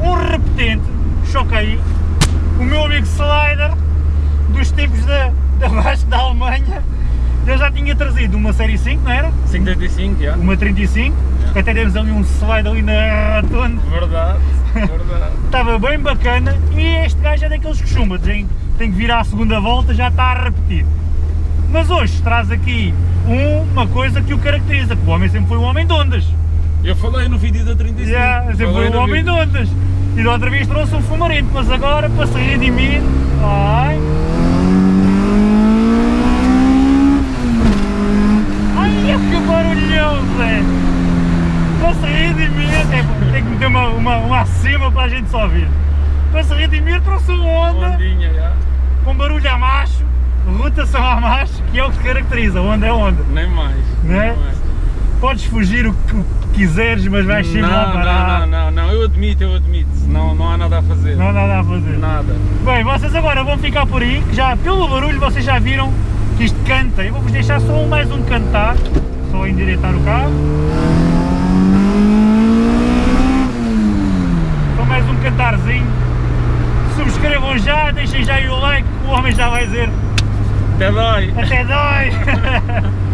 um repetente choquei o meu amigo Slider dos tempos da, da Vasco da Alemanha eu já tinha trazido uma série 5, não era? 535, já. Uma 35, yeah. até demos ali um slide ali na rotonda. Verdade, verdade. Estava bem bacana e este gajo é daqueles que chumba, tem, tem que virar a segunda volta, já está a repetir. Mas hoje traz aqui uma coisa que o caracteriza, que o homem sempre foi um homem de ondas. Eu falei no vídeo da 35. Yeah, sempre foi um homem de ondas. E da outra vez trouxe um fumarento, mas agora para se redimir, ai... Ai, que barulhão, Zé! Para se redimir, é, tem que meter uma, uma, uma acima para a gente só ouvir. Para se redimir trouxe um Honda Ondinha, já. com barulho a macho, rotação a macho, que é o que caracteriza, Honda é Honda. Nem mais. Não é? nem mais. Podes fugir o que quiseres, mas vais sempre lá Não, parar. não, não, não, não, eu admito, eu admito. Não, não há nada a fazer. Não há nada a fazer. Nada. Bem, vocês agora vão ficar por aí, que já pelo barulho vocês já viram que isto canta. Eu vou-vos deixar só mais um cantar, só endireitar o carro. Só mais um cantarzinho. Subscrevam já, deixem já aí o like, o homem já vai dizer Até dói. até dói.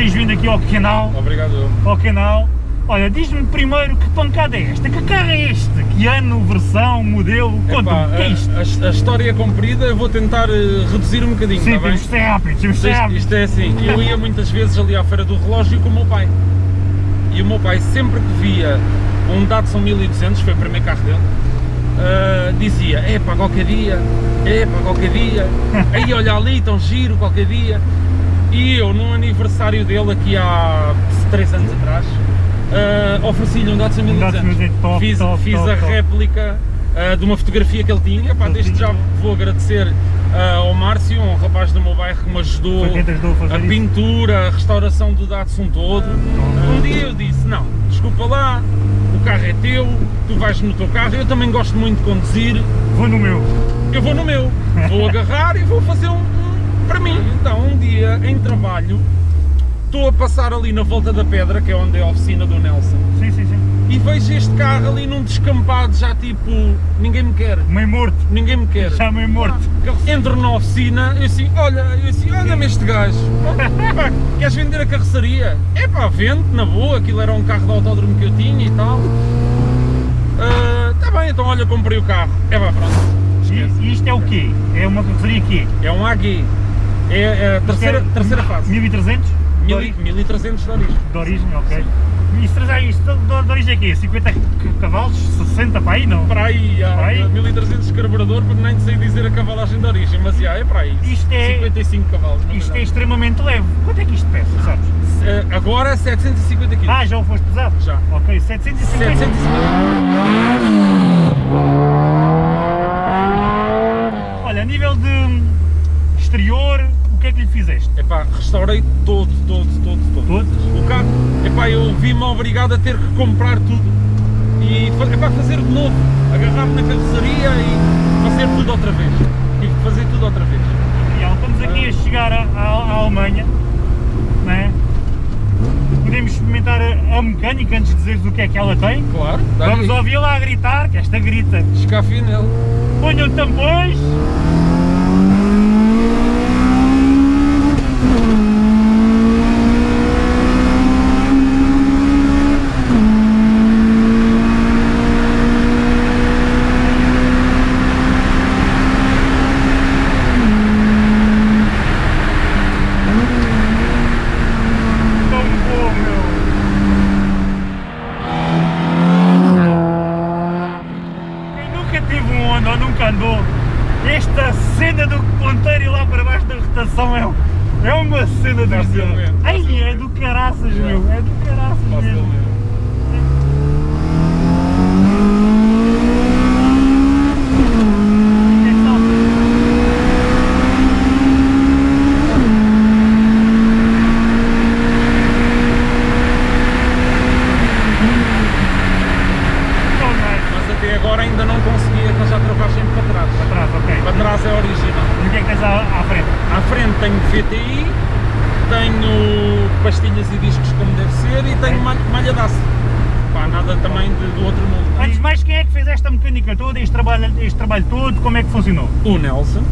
teres vindo aqui ao canal. Obrigado. ao canal. Olha, diz-me primeiro que pancada é esta? Que carro é este? Que ano, versão, modelo? Conta-me, que é isto? a, a- a história é comprida, eu vou tentar eh, reduzir um bocadinho, Sim, bem? temos de ser rápido, ser Isto, rápido. isto é assim, eu ia muitas vezes ali à feira do relógio com o meu pai. E o meu pai sempre que via um Datsun 1200, foi o primeiro carro dele, ah, dizia, epá, qualquer dia, epá, qualquer dia, aí olha ali, tão giro, qualquer dia. E eu, no aniversário dele, aqui há 3 anos atrás, ah, ofereci-lhe um Datsun 1200. 1200, top, fiz top, fiz top, a réplica ah, de uma fotografia que ele tinha, pá, desde já vou agradecer ah, ao Márcio, um rapaz do meu bairro que me ajudou a a pintura, a restauração do Datsun todo. Um dia eu disse, não, desculpa lá, o carro é teu, tu vais no teu carro, eu também gosto muito de conduzir, Vou no meu. eu vou no meu, vou agarrar e vou fazer um, um para mim. Então, um dia, em trabalho, estou a passar ali na Volta da Pedra, que é onde é a oficina do Nelson, Sim, sim, sim. e vejo este carro ali num descampado, já tipo, ninguém me quer, Meio morto. ninguém me quer. Já meio morto. Entro na oficina, eu assim, olha, eu assim, olha-me este gajo, pá, queres vender a carroçaria? É pá, vende, na boa, aquilo era um carro de autódromo que eu tinha e tal. Está bem, então olha, comprei o carro. É pá, pronto. E, e isto é o quê? É uma carroceria quê? É um AG, é a terceira, é terceira fase, 1300? De 1000 ori- 1300 de origem. de origem, ok. E isto, isto de, origem é quê? 50 cavalos? 60 para aí, não? Para aí, há Para aí? 1300 de carburador, porque nem sei dizer a cavalagem de origem, mas já, é para aí. Isto é- 55 cavalos. Isto é verdade. extremamente leve. Quanto é que isto pesa, sabes? Eh, Agora 750 kg. Ah, já o foste pesado? Já. Ok, 750. 750. Olha, a nível de que é que lhe fizeste? Epá, restaurei todos, todos, todos, todos. Todos? O carro, epá, eu vi-me obrigado a ter que comprar tudo e epá, fazer de novo, agarrar-me na carroceria e fazer tudo outra vez. Tive que fazer tudo outra vez. Miguel, estamos aqui a chegar à, Alemanha, não é? Podemos experimentar a, a mecânica antes de dizeres o que é que ela tem? Claro, Vamos ouvi-la a gritar, que esta grita. Escafia nele. Ponham tampões. Esta cena do ponteiro lá para baixo da rotação é, é uma cena dos deuses. Ai, é do caraças, meu, é do caraças mesmo. VTI, tenho pastilhas e discos como deve ser e tenho malha, malha de aço. Pá, nada também de- do outro mundo. Antes de mais, quem é que fez esta mecânica toda, este trabalho, este trabalho todo, como é que funcionou? O Nelson.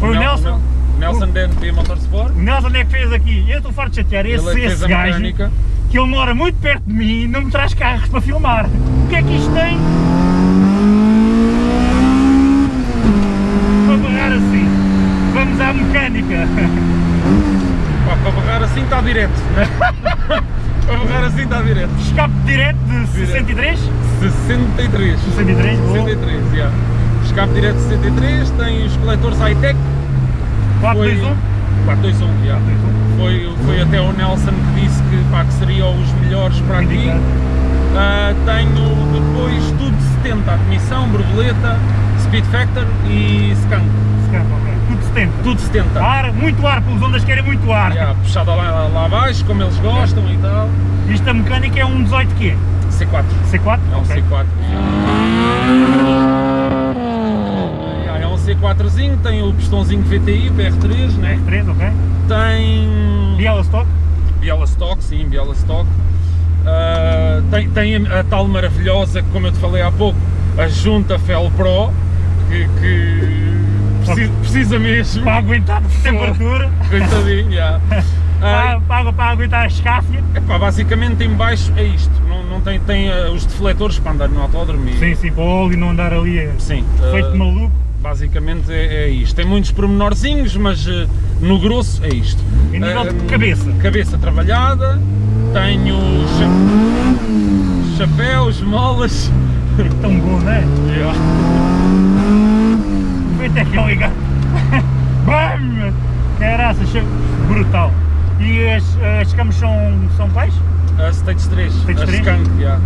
Foi o Nel- Nelson? Nel- Nelson DNP Motorsport. O Nelson é que fez aqui, eu estou farto de chatear, Ele é esse, esse gajo, mecânica. que ele mora muito perto de mim e não me traz carros para filmar. O que é que isto tem? Para barrar assim. Vamos à mecânica. Pá, para barrar assim está direto. Né? para barrar assim está direto. Escape direto de 63? 63. 63, boa. 63, yeah. Escape direto de 63, tem os coletores high-tech. 421? 421, yeah. Foi, foi até o Nelson que disse que, pá, que seriam os melhores para aqui. Ah, tenho depois tudo 70, admissão, borboleta, speed factor e skunk. Ok. Tudo 70. Tudo 70. Ar, muito ar, pelos ondas querem muito ar. Yeah, puxada lá, lá abaixo, como eles gostam e tal. Isto a mecânica é um 18 quê? C4. C4? É um Ok. C4. Yeah, É um C4zinho, tem o pistãozinho VTI, BR3, né? 3, ok. Tem Bialystock? Bielastock, sim, Bielastock. Ah, tem, tem a, a tal maravilhosa, como eu te falei há pouco, a junta Fel Pro, que, que precisa, precisa mesmo. Para aguentar a temperatura, Coitadinho, já. Ah, para, para, para aguentar a escáfia. epá, basicamente em baixo é isto, não, não tem, tem ah, os defletores para andar no autódromo e- Sim, sim, para o óleo não andar ali eh, Sim, feito ah, maluco. basicamente é, é isto. Tem muitos pormenorzinhos, mas ah, no grosso é isto. Em nível de Ah, cabeça. Cabeça trabalhada, tenho cha- chapéus, molas. É tão bom, não é? Feito é que é ligar. Bam! Caraca, che- brutal. E as, as camas são, são quais? A Stage 3, Stage a 3? Skunk, yeah.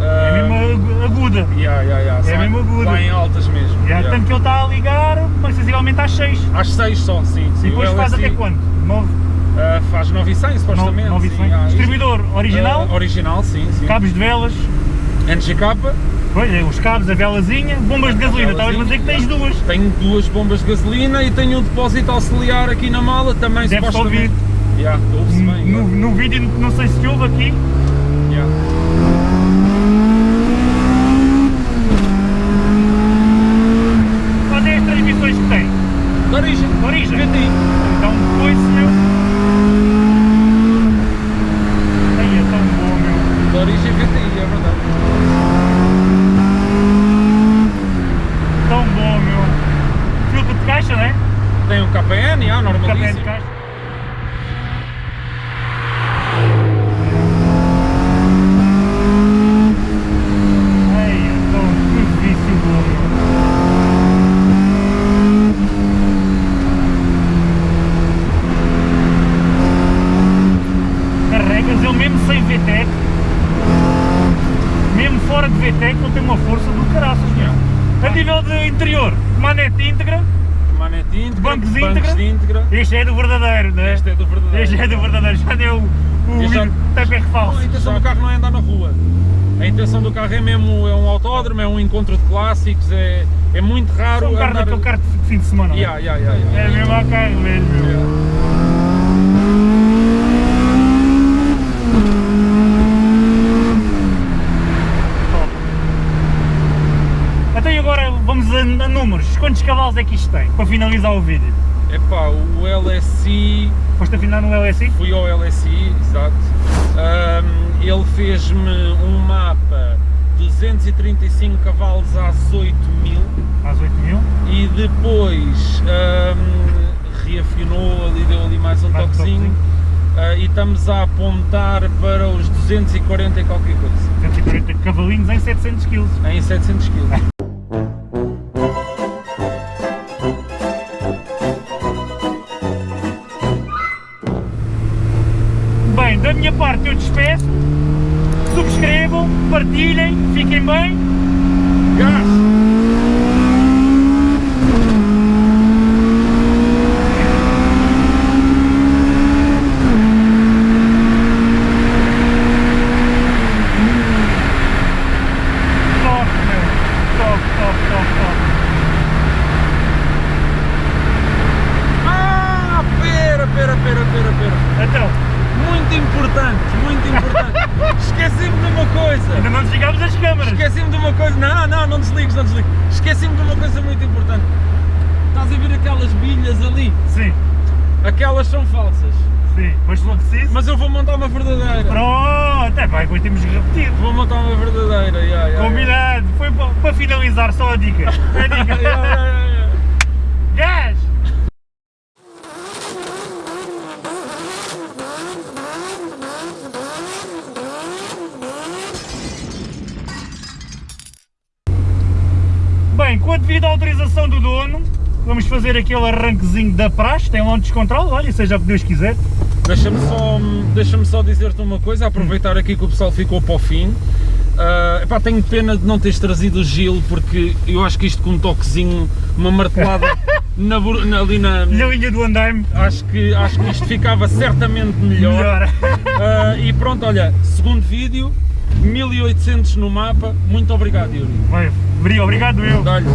É Ah, mesmo agu- aguda. yeah, yeah, yeah, é são mesmo aguda. Lá em altas mesmo. Já, yeah. Tanto que ele está a ligar, mas sensivelmente às 6. Às 6 só, sim. sim. E depois faz até quando? 9, ah, faz 9 e 100 supostamente. 9 e sim, 100. yeah. Distribuidor original, Ah, original, sim, sim. cabos de velas, NGK, pois é, os cabos, a velazinha, bombas de gasolina. Estavas a dizer que tens duas. tenho duas bombas de gasolina e tenho um depósito auxiliar aqui na mala também Deve-se supostamente. Yeah, ouve-se bem. No, no vídeo, não sei se houve aqui, yeah. quais é as transmissões que tem? De origem. De origem? VTI. Então, pois, meu. Ai, é tão bom, meu. De origem VTI, é verdade. Tão bom, meu. Filtro de caixa, né? Tem um KPN, ah, KPN de normalíssimo. caixa. Ai, é tão difícil, meu. Carregas ele mesmo sem VTEC, mesmo fora de VTEC, ele tem uma força do caraças, meu. A nível de interior, manete íntegra, Manete íntegra, Bancos bancos íntegra. de íntegra. este é do verdadeiro, não é? Este é do verdadeiro. Este é o TPR Não, falso. a intenção do carro não é andar na rua. A intenção do carro é mesmo é um autódromo, é um encontro de clássicos, é, é muito raro É um carro andar... daquele carro de fim de semana, não é? Yeah, yeah, yeah, yeah. É mesmo a carro mesmo. Yeah. Então agora vamos a, a números. Quantos cavalos é que isto tem? Para finalizar o vídeo. Epá, o LSI, Foste afinar no LSI? fui ao LSI, exato. Ahm, ele fez-me um mapa 235 cavalos às 8 mil Às 8 mil. e depois ahm, reafinou ali, deu ali mais um Mais um toquezinho ah, e estamos a apontar para os 240 e qualquer coisa, 140 cavalinhos em 700 kg. em 700 kg. muito importante. Estás a ver aquelas bilhas ali? Sim, Aquelas são falsas. sim. Mas for preciso. Mas eu vou montar uma verdadeira. Pronto, é pá, depois temos que repetir. Vou montar uma verdadeira. Yeah, yeah, Combinado. Foi para, para finalizar, só a dica. A yeah. dica. Yeah, yeah, yeah, yeah. Bem, com a devida autorização do dono, vamos fazer aquele arranquezinho da praxe, tem lá um descontrole, olha, seja o que Deus quiser. Deixa-me só, deixa só dizer-te uma coisa, aproveitar aqui que o pessoal ficou para o fim. Ah, epá, tenho pena de não teres trazido o Gil, porque eu acho que isto com um toquezinho, uma martelada na, na- ali na. Na linha do andaime, Acho que, acho que isto ficava certamente melhor. melhor. Ah, e pronto, olha, segundo vídeo, 1800 no mapa. Muito obrigado, Yuri. Obrigado eu. Dá-lhe.